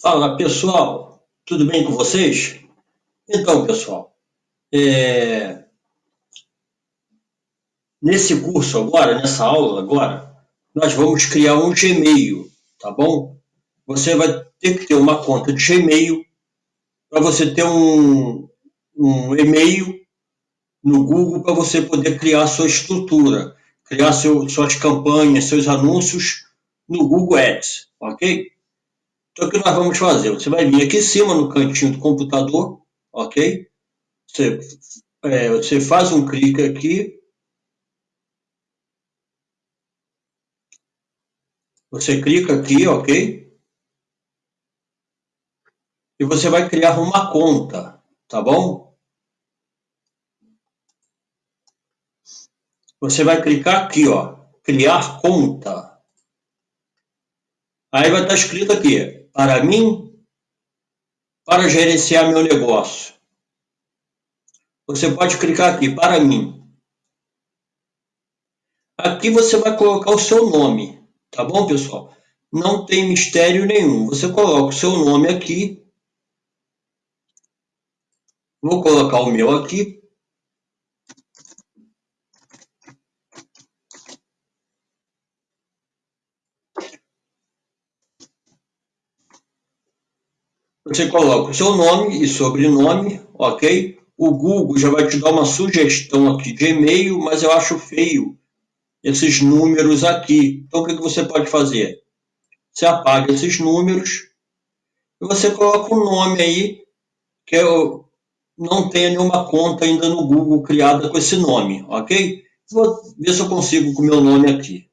Fala pessoal, tudo bem com vocês? Então pessoal, é... nesse curso agora, nessa aula agora, nós vamos criar um Gmail, tá bom? Você vai ter que ter uma conta de Gmail para você ter um, um e-mail no Google para você poder criar sua estrutura, criar seu, suas campanhas, seus anúncios no Google Ads, ok? Então, o que nós vamos fazer? Você vai vir aqui em cima, no cantinho do computador, ok? Você, é, você faz um clique aqui. Você clica aqui, ok? E você vai criar uma conta, tá bom? Você vai clicar aqui, ó, criar conta. Aí vai estar escrito aqui, para mim, para gerenciar meu negócio. Você pode clicar aqui, para mim. Aqui você vai colocar o seu nome, tá bom, pessoal? Não tem mistério nenhum. Você coloca o seu nome aqui. Vou colocar o meu aqui. Você coloca o seu nome e sobrenome, ok? O Google já vai te dar uma sugestão aqui de e-mail, mas eu acho feio esses números aqui. Então, o que você pode fazer? Você apaga esses números e você coloca um nome aí que eu não tenha nenhuma conta ainda no Google criada com esse nome, ok? Vou ver se eu consigo com o meu nome aqui.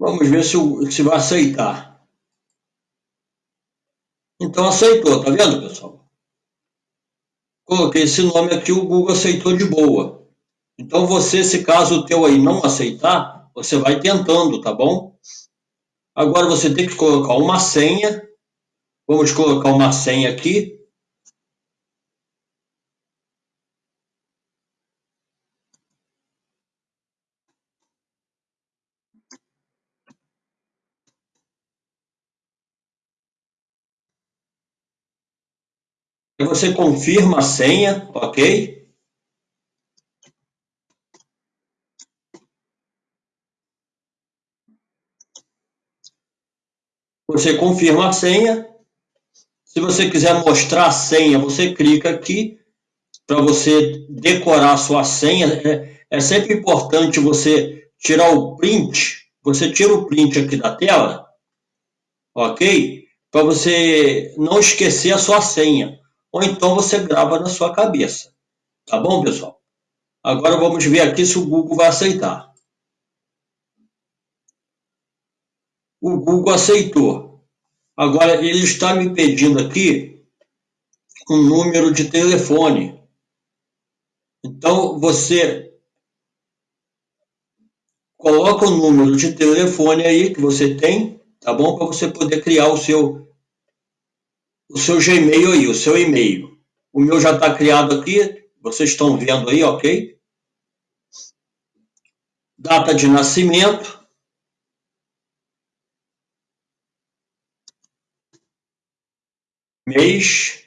Vamos ver se, se vai aceitar. Então aceitou, tá vendo, pessoal? Coloquei esse nome aqui, o Google aceitou de boa. Então você, se caso o teu aí não aceitar, você vai tentando, tá bom? Agora você tem que colocar uma senha. Vamos colocar uma senha aqui. Você confirma a senha, ok? Você confirma a senha. Se você quiser mostrar a senha, você clica aqui para você decorar a sua senha. É, é sempre importante você tirar o print. Você tira o print aqui da tela, ok? Para você não esquecer a sua senha ou então você grava na sua cabeça. Tá bom, pessoal? Agora vamos ver aqui se o Google vai aceitar. O Google aceitou. Agora ele está me pedindo aqui um número de telefone. Então você coloca o número de telefone aí que você tem, tá bom? Para você poder criar o seu o seu Gmail aí, o seu e-mail. O meu já está criado aqui, vocês estão vendo aí, ok? Data de nascimento. Mês.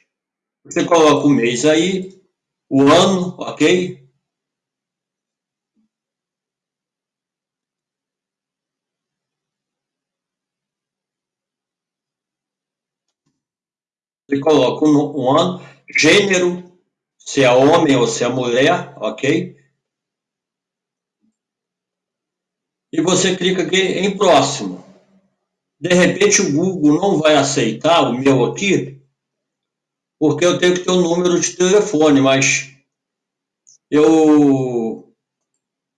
Você coloca o mês aí, o ano, ok? Você coloca um, um ano, gênero, se é homem ou se é mulher, ok? E você clica aqui em próximo. De repente o Google não vai aceitar o meu aqui, porque eu tenho que ter o um número de telefone, mas eu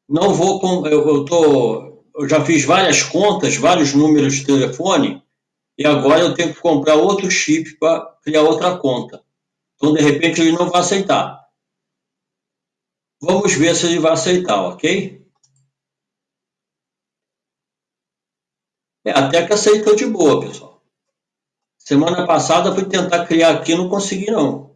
não vou com eu, eu tô eu já fiz várias contas, vários números de telefone e agora eu tenho que comprar outro chip para criar outra conta. Então, de repente, ele não vai aceitar. Vamos ver se ele vai aceitar, ok? É, até que aceitou de boa, pessoal. Semana passada fui tentar criar aqui, não consegui não.